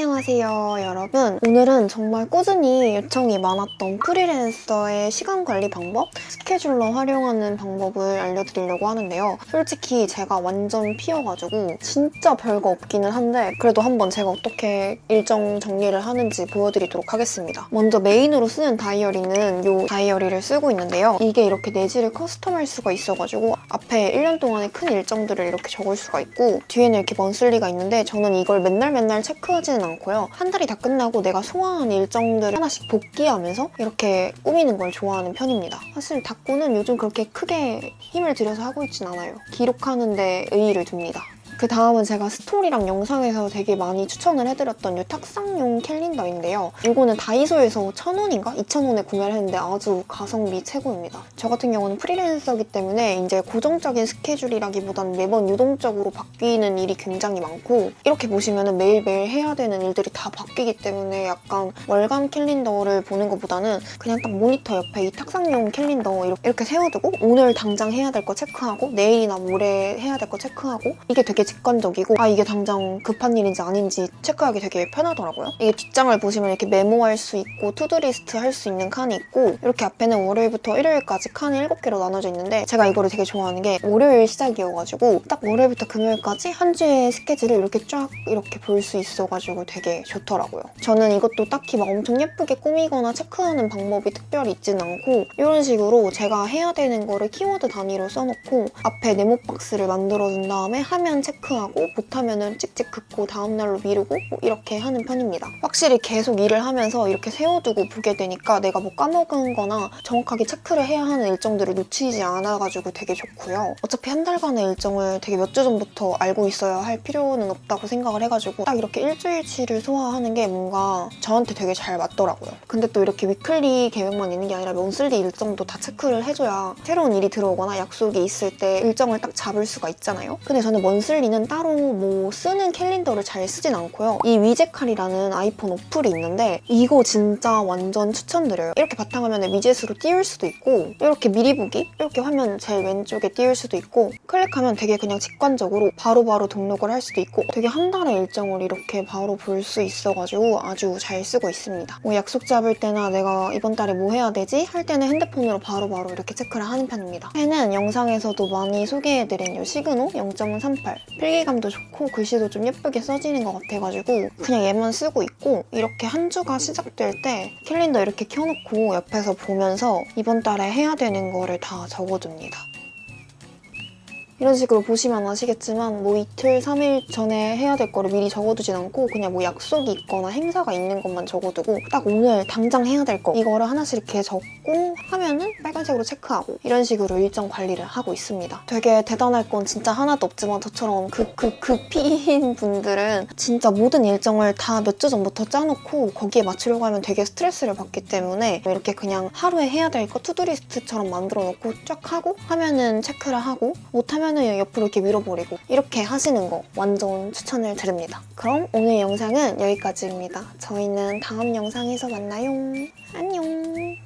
안녕하세요 여러분. 오늘은 정말 꾸준히 요청이 많았던 프리랜서의 시간 관리 방법 스케줄러 활용하는 방법을 알려드리려고 하는데요. 솔직히 제가 완전 피어가지고 진짜 별거 없기는 한데 그래도 한번 제가 어떻게 일정 정리를 하는지 보여드리도록 하겠습니다. 먼저 메인으로 쓰는 다이어리는 이 다이어리를 쓰고 있는데요. 이게 이렇게 내지를 커스텀할 수가 있어가지고 앞에 1년 동안의 큰 일정들을 이렇게 적을 수가 있고 뒤에는 이렇게 먼슬리가 있는데 저는 이걸 맨날 맨날 체크하지는 않고요. 한 달이 다 끝나고 내가 소화한 일정들을 하나씩 복귀하면서 이렇게 꾸미는 걸 좋아하는 편입니다. 사실 닭구는 요즘 그렇게 크게 힘을 들여서 하고 있진 않아요. 기록하는 데 의의를 둡니다. 그 다음은 제가 스토리랑 영상에서 되게 많이 추천을 해드렸던 이 탁상용 캘린더인데요. 이거는 다이소에서 1,000원인가? 2,000원에 구매를 했는데 아주 가성비 최고입니다. 저 같은 경우는 프리랜서기 때문에 이제 고정적인 스케줄이라기보다는 매번 유동적으로 바뀌는 일이 굉장히 많고 이렇게 보시면 매일매일 해야 되는 일들이 다 바뀌기 때문에 약간 월간 캘린더를 보는 것보다는 그냥 딱 모니터 옆에 이 탁상용 캘린더 이렇게 세워두고 오늘 당장 해야 될 거 체크하고 내일이나 모레 해야 될 거 체크하고 이게 되게 직관적이고 아 이게 당장 급한 일인지 아닌지 체크하기 되게 편하더라고요. 이게 뒷장을 보시면 이렇게 메모할 수 있고 to-do list 할 수 있는 칸이 있고 이렇게 앞에는 월요일부터 일요일까지 칸이 7개로 나눠져 있는데 제가 이거를 되게 좋아하는 게 월요일 시작이어가지고 딱 월요일부터 금요일까지 한 주의 스케줄을 이렇게 쫙 이렇게 볼 수 있어가지고 되게 좋더라고요. 저는 이것도 딱히 막 엄청 예쁘게 꾸미거나 체크하는 방법이 특별히 있지는 않고 이런 식으로 제가 해야 되는 거를 키워드 단위로 써놓고 앞에 네모 박스를 만들어준 다음에 하면 체크하고 못하면은 찍찍 긋고 다음날로 미루고 뭐 이렇게 하는 편입니다. 확실히 계속 일을 하면서 이렇게 세워두고 보게 되니까 내가 뭐 까먹은 거나 정확하게 체크를 해야 하는 일정들을 놓치지 않아가지고 되게 좋고요. 어차피 한 달간의 일정을 되게 몇 주 전부터 알고 있어야 할 필요는 없다고 생각을 해가지고 딱 이렇게 일주일치를 소화하는 게 뭔가 저한테 되게 잘 맞더라고요. 근데 또 이렇게 weekly 계획만 있는 게 아니라 monthly 일정도 다 체크를 해줘야 새로운 일이 들어오거나 약속이 있을 때 일정을 딱 잡을 수가 있잖아요. 근데 저는 monthly는 따로 뭐 쓰는 캘린더를 잘 쓰진 않고요. 이 위젯칼이라는 아이폰 어플이 있는데 이거 진짜 완전 추천드려요. 이렇게 바탕화면에 위젯으로 띄울 수도 있고 이렇게 미리 보기 이렇게 화면 제일 왼쪽에 띄울 수도 있고 클릭하면 되게 그냥 직관적으로 바로 바로 등록을 할 수도 있고 되게 한 달의 일정을 이렇게 바로 볼 수 있어가지고 아주 잘 쓰고 있습니다. 뭐 약속 잡을 때나 내가 이번 달에 뭐 해야 되지? 할 때는 핸드폰으로 바로바로 이렇게 체크를 하는 편입니다. 펜은 영상에서도 많이 소개해드린 이 시그노 0.38 필기감도 좋고 글씨도 좀 예쁘게 써지는 것 같아가지고 그냥 얘만 쓰고 있고 이렇게 한 주가 시작될 때 캘린더 이렇게 켜놓고 옆에서 보면서 이번 달에 해야 되는 거를 다 적어둡니다. 이런 식으로 보시면 아시겠지만 뭐 이틀, 3일 전에 해야 될 거를 미리 적어두진 않고 그냥 뭐 약속이 있거나 행사가 있는 것만 적어두고 딱 오늘 당장 해야 될 거 이거를 하나씩 이렇게 적고 하면은 빨간색으로 체크하고 이런 식으로 일정 관리를 하고 있습니다. 되게 대단할 건 진짜 하나도 없지만 저처럼 그, 그, 극P인 분들은 진짜 모든 일정을 다 몇 주 전부터 짜놓고 거기에 맞추려고 하면 되게 스트레스를 받기 때문에 이렇게 그냥 하루에 해야 될 거 to-do list처럼 만들어 놓고 쫙 하고 하면은 체크를 하고 못하면 하면은 옆으로 이렇게 밀어버리고 이렇게 하시는 거 완전 추천을 드립니다. 그럼 오늘 영상은 여기까지입니다. 저희는 다음 영상에서 만나요. 안녕.